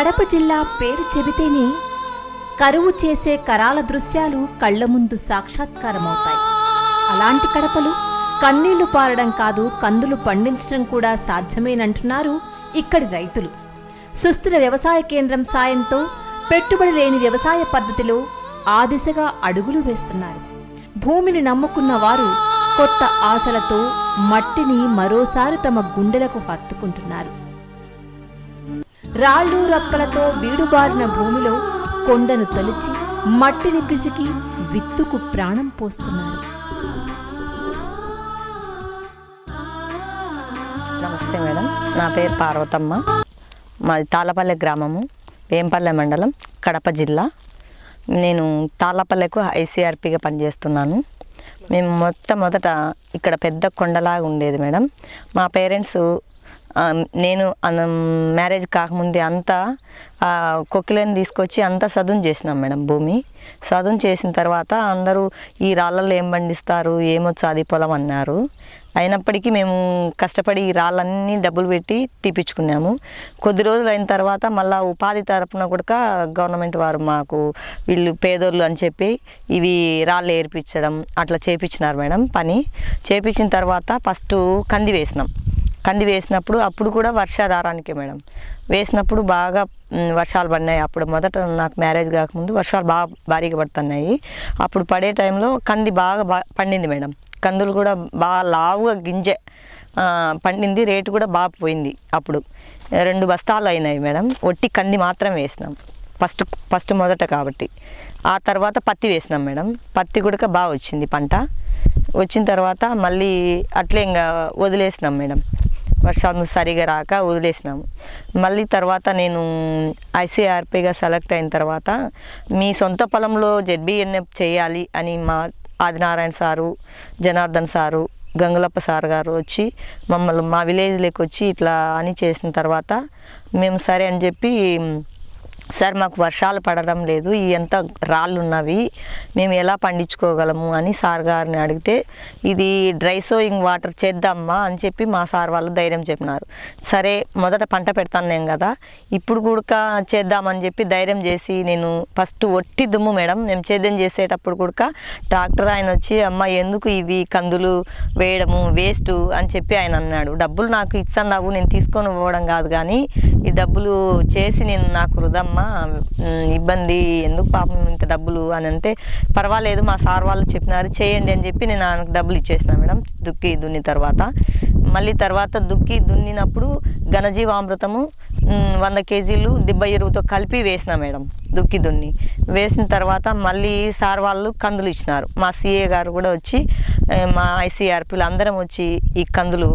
కడప జిల్లా పేరు చెబితేనే కరువు చేసే కరాల దృశ్యాలు కళ్ళ ముందు సాక్షాత్కారమవుతాయి. అలాంటి కడపలు కన్నీళ్ళు పారడం కాదు కందులు పండించడం కూడా సాధ్యమేనంటున్నారు ఇక్కడి రైతులు. సుస్థిర వ్యవసాయ కేంద్రం సాయంతో పెట్టుబడి లేని వ్యవసాయ పద్ధతిలో ఆ దిశగా అడుగులు వేస్తున్నారు. భూమిని నమ్ముకున్న వారు కొత్త ఆశలతో మట్టిని మరోసారి తమ గుండెలకు హత్తుకుంటున్నారు. రాళ్ళు రక్కలతో బీడుబారిన భూమిలో కొండను తొలిచి మట్టిని పిసికి విత్తుకు ప్రాణం పోస్తున్నారు. నమస్తే మేడం. నా పేరు పార్వతమ్మ. మాది తాళపల్లె గ్రామము వేంపల్లె మండలం కడప జిల్లా. నేను తాళపల్లెకు ఐసీఆర్పీగా పనిచేస్తున్నాను. మేము మొట్టమొదట ఇక్కడ పెద్ద కొండలాగా ఉండేది మేడం. మా పేరెంట్స్ నేను మ్యారేజ్ కాకముందే అంతా కొక్కిలని తీసుకొచ్చి అంతా సదును చేసినాం మేడం భూమి. సదును చేసిన తర్వాత అందరూ ఈ రాళ్ళల్లో ఏం పండిస్తారు ఏమొచ్చు అది పొలం అన్నారు. అయినప్పటికీ మేము కష్టపడి ఈ రాళ్ళన్నీ డబ్బులు పెట్టి తీపిచ్చుకున్నాము. కొద్ది రోజులు అయిన తర్వాత మళ్ళీ ఉపాధి తరపున కూడా గవర్నమెంట్ వారు మాకు వీళ్ళు పేదోళ్ళు అని చెప్పి ఇవి రాళ్ళు ఏర్పించడం అట్లా చేపించినారు మేడం పని. చేపించిన తర్వాత ఫస్ట్ కంది వేసినాం. కంది వేసినప్పుడు అప్పుడు కూడా వర్షాధారానికే మేడం. వేసినప్పుడు బాగా వర్షాలు పడినాయి. అప్పుడు మొదట నాకు మ్యారేజ్ కాకముందు వర్షాలు బాగా భారీగా పడుతున్నాయి. అప్పుడు పడే టైంలో కంది బాగా బా పండింది మేడం. కందులు కూడా బాగా లావుగా గింజ పండింది. రేటు కూడా బాగా పోయింది అప్పుడు. రెండు బస్తాలు అయినాయి మేడం. ఒట్టి కంది మాత్రం వేసినాం. ఫస్ట్ ఫస్ట్ మొదట కాబట్టి. ఆ తర్వాత పత్తి వేసినాం మేడం. పత్తి కూడా బాగా వచ్చింది పంట. వచ్చిన తర్వాత మళ్ళీ అట్లే ఇంకా వదిలేసినాం మేడం. వర్షాలు సరిగా రాక వదిలేసినాము. మళ్ళీ తర్వాత నేను ఐసీఆర్పీగా సెలెక్ట్ అయిన తర్వాత మీ సొంత పొలంలో జెడ్బీఎన్ఎఫ్ చేయాలి అని మా Adinarayana sir Janardhan sir Gangulappa sir గారు వచ్చి మమ్మల్ని మా విలేజ్లోకి వచ్చి ఇట్లా అని చేసిన తర్వాత మేము సరే అని చెప్పి సార్ మాకు వర్షాలు పడడం లేదు ఈ ఎంత రాళ్ళు ఉన్నవి మేము ఎలా పండించుకోగలము? అని సార్ గారిని అడిగితే ఇది డ్రై సోయింగ్ వాటర్ చేద్దామా? అని చెప్పి మా సార్ వాళ్ళు ధైర్యం చెప్పినారు. సరే మొదట పంట పెడతాను నేను కదా ఇప్పుడు కూడా చేద్దామని చెప్పి ధైర్యం చేసి నేను ఫస్ట్ ఒట్టి దుమ్ము మేడం మేము సేద్యం చేసేటప్పుడు కూడా డాక్టర్ ఆయన వచ్చి అమ్మ ఎందుకు ఇవి కందులు వేయడము వేస్ట్? అని చెప్పి ఆయన అన్నాడు. డబ్బులు నాకు ఇస్తాను నేను తీసుకొని పోవడం కాదు కానీ ఈ డబ్బులు చేసి నేను నాకు వృధమ్మా ఇబ్బంది ఎందుకు పాపం ఇంత డబ్బులు అని అంటే పర్వాలేదు మా సార్ వాళ్ళు చెప్పినారు చేయండి అని చెప్పి నేను ఆయనకు డబ్బులు ఇచ్చేసిన మేడం దుక్కి దున్ని తర్వాత. మళ్ళీ తర్వాత దుక్కి దున్నినప్పుడు ఘనజీవామృతము వంద కేజీలు దిబ్బ ఎరువుతో కలిపి వేసిన మేడం దుక్కి దున్ని. వేసిన తర్వాత మళ్ళీ సార్ వాళ్ళు కందులు ఇచ్చినారు. మా సిఏ గారు కూడా వచ్చి మా ఐసీఆర్పీలు అందరం వచ్చి ఈ కందులు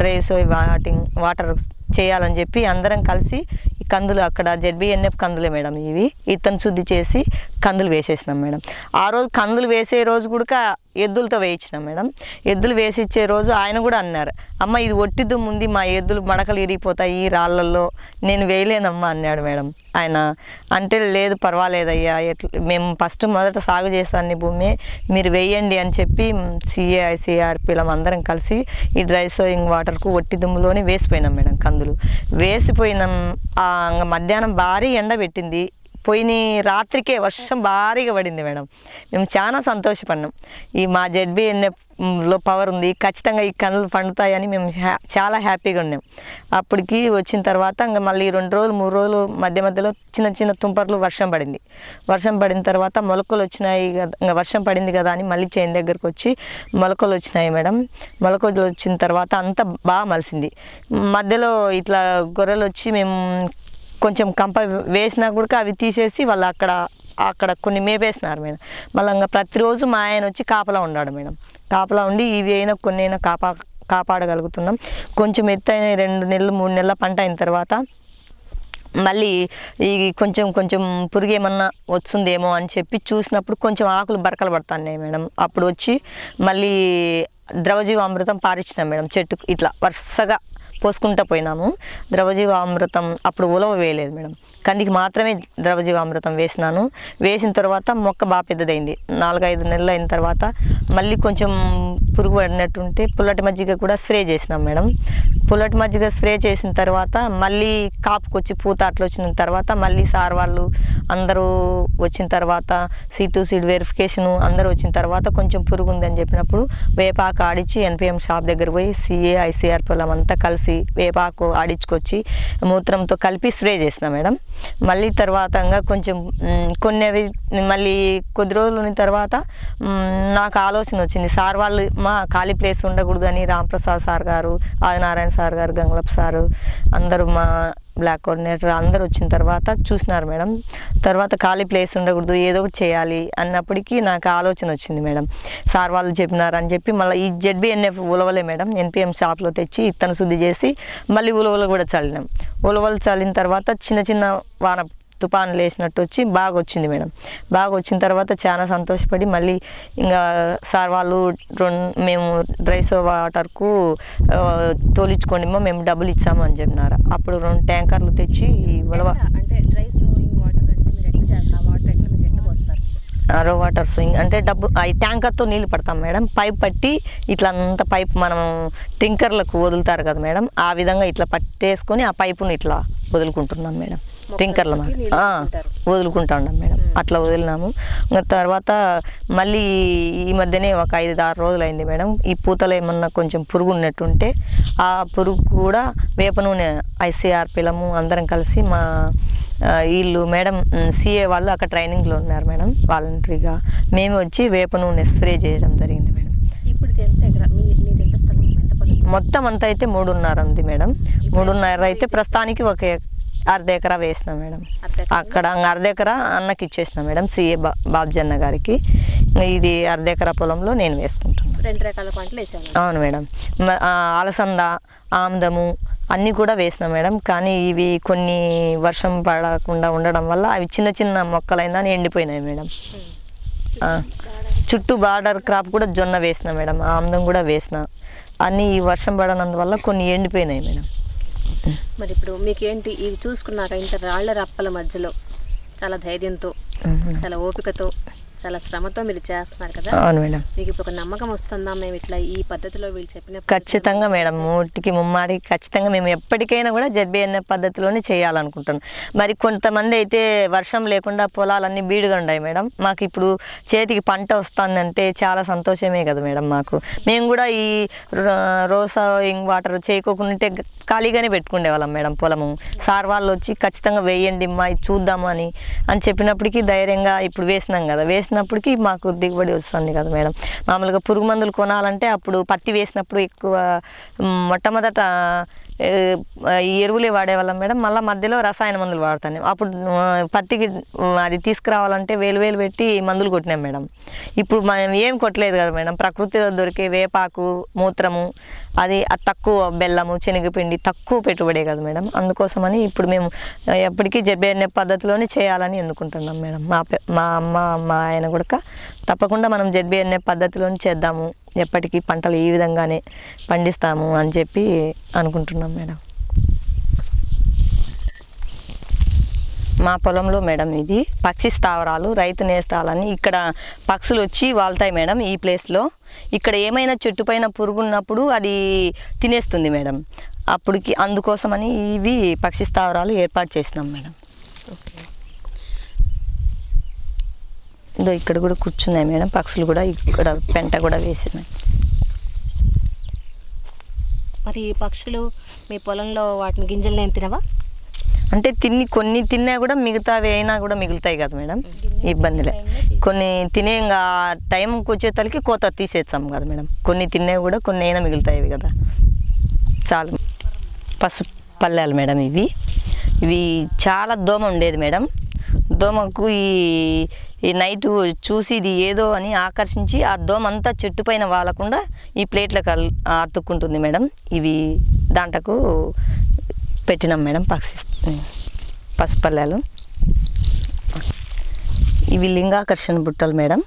డ్రై వాటింగ్ వాటర్ చేయాలని చెప్పి అందరం కలిసి ఈ కందులు అక్కడ జెడ్బిఎన్ఎఫ్ కందులే మేడం ఇవి. ఇతను శుద్ధి చేసి కందులు వేసేసినాం మేడం. ఆ రోజు కందులు వేసే రోజు కూడా ఎద్దులతో వేయించినాం మేడం. ఎద్దులు వేసి ఇచ్చే రోజు ఆయన కూడా అన్నారు అమ్మ ఇది ఒట్టి దుమ్ము ఉంది మా ఎద్దులు మడకలు ఇరిగిపోతాయి ఈ రాళ్ళల్లో నేను వేయలేనమ్మా అన్నాడు మేడం ఆయన. అంటే లేదు పర్వాలేదయ్యా ఎట్లా మేము ఫస్ట్ మొదట సాగు చేస్తాను భూమి మీరు వేయండి అని చెప్పి సిఏఐసిఆర్పీలం అందరం కలిసి ఈ డ్రై సోయింగ్ వాటర్కు ఒట్టి దుమ్ములోనే వేసిపోయినాం మేడం కందులు. వేసిపోయినాం మధ్యాహ్నం భారీ ఎండ పెట్టింది. పోయిన రాత్రికే వర్షం భారీగా పడింది మేడం. మేము చాలా సంతోషపడినాం ఈ మా జెడ్బిఎన్ఎఫ్లో పవర్ ఉంది ఖచ్చితంగా ఈ కనులు పండుతాయని మేము హ్యా చాలా హ్యాపీగా ఉన్నాం. అప్పటికి వచ్చిన తర్వాత ఇంకా మళ్ళీ రెండు రోజులు మూడు రోజులు మధ్య మధ్యలో చిన్న చిన్న తుంపర్లు వర్షం పడింది. వర్షం పడిన తర్వాత మొలకలు వచ్చినాయి కదా ఇంకా వర్షం పడింది కదా అని మళ్ళీ చేను దగ్గరకు వచ్చి మొలకలు వచ్చినాయి మేడం. మొలకలు వచ్చిన తర్వాత అంతా బాగా మలిసింది. మధ్యలో ఇట్లా గొర్రెలు వచ్చి మేము కొంచెం కంప వేసినా కూడా అవి తీసేసి వాళ్ళు అక్కడ అక్కడ కొన్ని మేపేసినారు మేడం. మళ్ళీ ఇంకా ప్రతిరోజు మా ఆయన వచ్చి కాపలా ఉన్నాడు మేడం. కాపలా ఉండి ఇవి అయినా కొన్ని అయినా కాపా కాపాడగలుగుతున్నాం. కొంచెం ఎత్తైన రెండు నెలలు మూడు నెలల పంట అయిన తర్వాత మళ్ళీ ఈ కొంచెం కొంచెం పురుగు ఏమన్నా వస్తుందేమో అని చెప్పి చూసినప్పుడు కొంచెం ఆకులు బరకలు పడుతున్నాయి మేడం. అప్పుడు వచ్చి మళ్ళీ ద్రవజీవ అమృతం పారించినాం మేడం. చెట్టుకు ఇట్లా వరుసగా పోసుకుంటూ పోయినాము ద్రవజీవామృతం అప్పుడు ఉలవ వేయలేదు మేడం. కందికి మాత్రమే ద్రవజీవామృతం వేసినాను. వేసిన తర్వాత మొక్క బాగా పెద్దదైంది. నాలుగైదు నెలలు అయిన తర్వాత మళ్ళీ కొంచెం పురుగు పడినట్టుంటే పుల్లటి మజ్జిగ కూడా స్ప్రే చేసినాం మేడం. పుల్లటి మజ్జిగ స్ప్రే చేసిన తర్వాత మళ్ళీ కాపుకొచ్చి పూత అట్లా వచ్చిన తర్వాత మళ్ళీ సార్ వాళ్ళు అందరూ వచ్చిన తర్వాత సీటు టు సీడ్ వెరిఫికేషన్ అందరూ వచ్చిన తర్వాత కొంచెం పురుగు ఉందని చెప్పినప్పుడు వేపాకు ఆడిచ్చి ఎన్పిఎం షాప్ దగ్గర పోయి సిఏ ఐసీఆర్ పొలం అంతా కలిసి వేపాకు ఆడించుకొచ్చి మూత్రంతో కలిపి స్ప్రే చేసిన మేడం. మళ్ళీ తర్వాత కొంచెం కొన్ని అవి మళ్ళీ కొద్ది రోజులు ఉన్న తర్వాత నాకు ఆలోచన వచ్చింది. సార్ వాళ్ళు మా ఖాళీ ప్లేస్ ఉండకూడదు అని రాంప్రసాద్ సార్ గారు ఆదినారాయణ సార్ గారు గంగలప్ సారు అందరూ మా బ్లాక్ కోఆర్డినేటర్ అందరు వచ్చిన తర్వాత చూసినారు మేడం. తర్వాత ఖాళీ ప్లేస్ ఉండకూడదు ఏదో ఒకటి చేయాలి అన్నప్పటికీ నాకు ఆలోచన వచ్చింది మేడం. సార్ వాళ్ళు చెప్పినారు అని చెప్పి మళ్ళీ ఈ జెడ్బిఎన్ఎఫ్ ఉలవలే మేడం. ఎన్పిఎం షాప్లో తెచ్చి ఇత్తన శుద్ధి చేసి మళ్ళీ ఉలవలు కూడా చల్లినాం. ఉలవలు చల్లిన తర్వాత చిన్న చిన్న వాన తుఫాను లేసినట్టు వచ్చి బాగా వచ్చింది మేడం బాగా వచ్చిన తర్వాత చాలా సంతోషపడి మళ్ళీ ఇంకా సార్ వాళ్ళు రెండు మేము డ్రైసో వాటర్కు తోలించుకోండి మేము డబ్బులు ఇచ్చాము అని చెప్పినారు అప్పుడు రెండు ట్యాంకర్లు తెచ్చి ఉలవ? అంటే డ్రై సోయింగ్ వాటర్ అంటే మీరు ఎట్లా చేస్తారు ఆ వాటర్ ఎట్లా మీరు ఎట్లా పోస్తారు రో వాటర్ స్వింగ్ అంటే డబ్బు ఈ ట్యాంకర్తో నీళ్ళు పడతాం మేడం. పైప్ పట్టి ఇట్లా అంత పైప్ మనం టింకర్లకు వదులుతారు కదా మేడం. ఆ విధంగా ఇట్లా పట్టేసుకొని ఆ పైపుని ఇట్లా వదులుకుంటున్నాం మేడం. టింకర్ల. వదులుకుంటా ఉన్నాం మేడం. అట్లా వదిలినాము. తర్వాత మళ్ళీ ఈ మధ్యనే ఒక ఐదు ఆరు రోజులు అయింది మేడం. ఈ పూతలో ఏమన్నా కొంచెం పురుగు ఉన్నట్టుంటే ఆ పురుగు కూడా వేప నూనె ఐసీఆర్ పిలము అందరం కలిసి మా వీళ్ళు మేడం సిఏ వాళ్ళు అక్కడ ట్రైనింగ్లో ఉన్నారు మేడం వాలంటరీగా. మేము వచ్చి వేప నూనె స్ప్రే చేయడం జరిగింది మేడం. ఇప్పుడు మొత్తం అంతా అయితే మూడున్నర ఉంది మేడం. మూడున్నర అయితే ప్రస్తుతానికి ఒక అర్ధ ఎకరా వేసిన మేడం? అక్కడ అర్ధ ఎకరా అన్నకి ఇచ్చేసిన మేడం సిఏ బాబ్జన్న గారికి. ఇది అర్ధ ఎకరా పొలంలో నేను వేసుకుంటున్నాను రెండు రకాల పంటలు వేసాను అవును మేడం. అలసంద ఆముదము అన్నీ కూడా వేసిన మేడం. కానీ ఇవి కొన్ని వర్షం పడకుండా ఉండడం వల్ల అవి చిన్న చిన్న మొక్కలైందని ఎండిపోయినాయి మేడం. చుట్టూ బార్డర్ క్రాప్ కూడా జొన్న వేసిన మేడం. ఆముదం కూడా వేసిన. అన్నీ ఈ వర్షం పడనందువల్ల కొన్ని ఎండిపోయినాయి మేడం. మరి ఇప్పుడు మీకేంటి? ఇది చూసుకున్నాక ఇంత రాళ్ళ రప్పల మధ్యలో చాలా ధైర్యంతో చాలా ఓపికతో చాలా శ్రమతో మీరు చేస్తున్నారు కదా? అవును మేడం. మీకు ఇప్పుడు ఒక నమ్మకం వస్తుందా? మేము ఇట్లా ఈ పద్ధతిలో వీళ్ళు చెప్పిన ఖచ్చితంగా మేడం. మూటికి ముమ్మాడి ఖచ్చితంగా మేము ఎప్పటికైనా కూడా జడ్బిఎన్ఏ పద్ధతిలోనే చేయాలనుకుంటున్నాం. మరి కొంతమంది అయితే వర్షం లేకుండా పొలాలన్నీ బీడుగా ఉన్నాయి మేడం. మాకు ఇప్పుడు చేతికి పంట వస్తుందంటే చాలా సంతోషమే కదా మేడం మాకు. మేము కూడా ఈ రోసా ఇంగ్ వాటర్ చేయకోకుంటే ఖాళీగానే పెట్టుకునే వాళ్ళం మేడం పొలము. సార్ వాళ్ళు వచ్చి ఖచ్చితంగా వేయండి మా ఇది చూద్దాము అని అని చెప్పినప్పటికీ ధైర్యంగా ఇప్పుడు వేసినాం కదా. వేసినప్పటికీ మాకు దిగుబడి వస్తుంది కదా మేడం. మామూలుగా పురుగు మందులు కొనాలంటే అప్పుడు పత్తి వేసినప్పుడు ఎక్కువ మొట్టమొదట ఈ ఎరువులే వాడేవాళ్ళం మేడం. మళ్ళీ మధ్యలో రసాయన మందులు వాడతాను. అప్పుడు పత్తికి అది తీసుకురావాలంటే వేలు వేలు పెట్టి మందులు కొట్టినాం మేడం. ఇప్పుడు మనం ఏం కొట్టలేదు కదా మేడం. ప్రకృతిలో దొరికే వేపాకు మూత్రము అది తక్కువ బెల్లము శనగపిండి తక్కువ పెట్టుబడే కదా మేడం. అందుకోసమని ఇప్పుడు మేము ఎప్పటికీ జబ్బేనే పద్ధతిలోనే చేయాలని ఎన్నుకుంటున్నాం మేడం. మా మా అమ్మ మా ఆయన కూడా తప్పకుండా మనం జడ్బిఎన్ఏ పద్ధతిలోనే చేద్దాము. ఎప్పటికీ పంటలు ఈ విధంగానే పండిస్తాము అని చెప్పి అనుకుంటున్నాం మేడం. మా పొలంలో మేడం ఇది పక్షి స్థావరాలు రైతు నేస్తాలని ఇక్కడ పక్షులు వచ్చి వాళ్తాయి మేడం ఈ ప్లేస్లో. ఇక్కడ ఏమైనా చెట్టు పైన పురుగు ఉన్నప్పుడు అది తినేస్తుంది మేడం. అప్పటికి అందుకోసమని ఇవి పక్షి స్థావరాలు ఏర్పాటు చేసినాం మేడం. ఇదో ఇక్కడ కూడా కూర్చున్నాయి మేడం పక్షులు కూడా ఇక్కడ పెంట కూడా వేసినాయి. మరి ఈ పక్షులు మీ పొలంలో వాటిని గింజలు నేను తినవా? అంటే తిని కొన్ని తిన్నా కూడా మిగతావి అయినా కూడా మిగులుతాయి కదా మేడం. ఇబ్బందిలే కొన్ని తినే ఇంకా టైంకి వచ్చేతలకి కోత తీసేస్తాం కదా మేడం. కొన్ని తిన్నా కూడా కొన్ని అయినా మిగులుతాయి కదా. చాలు. పసుపు పల్లెలు మేడం ఇవి. ఇవి చాలా దోమ ఉండేది మేడం. దోమకు ఈ ఈ నైట్ చూసి ఇది ఏదో అని ఆకర్షించి ఆ దోమ అంతా చెట్టు పైన వాలకుండా ఈ ప్లేట్లకు అల్- అతుక్కుంటుంది మేడం. ఇవి దాంట్లకు పెట్టినాం మేడం పక్షి పసుపల్లెలు. ఇవి లింగాకర్షణ బుట్టలు మేడం.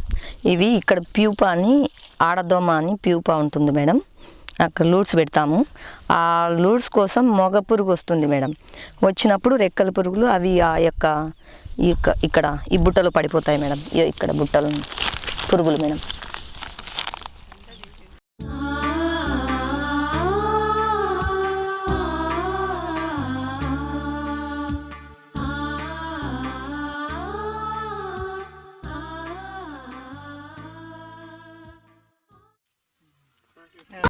ఇవి ఇక్కడ ప్యూపా అని ఆడదోమ అని ప్యూపా ఉంటుంది మేడం. అక్కడ లూడ్స్ పెడతాము. ఆ లూడ్స్ కోసం మొగ పురుగు వస్తుంది మేడం. వచ్చినప్పుడు రెక్కల పురుగులు అవి ఆ యొక్క ఈ ఇక్కడ ఈ బుట్టలు పడిపోతాయి మేడం. ఇక్కడ బుట్టలు పురుగులు మేడం.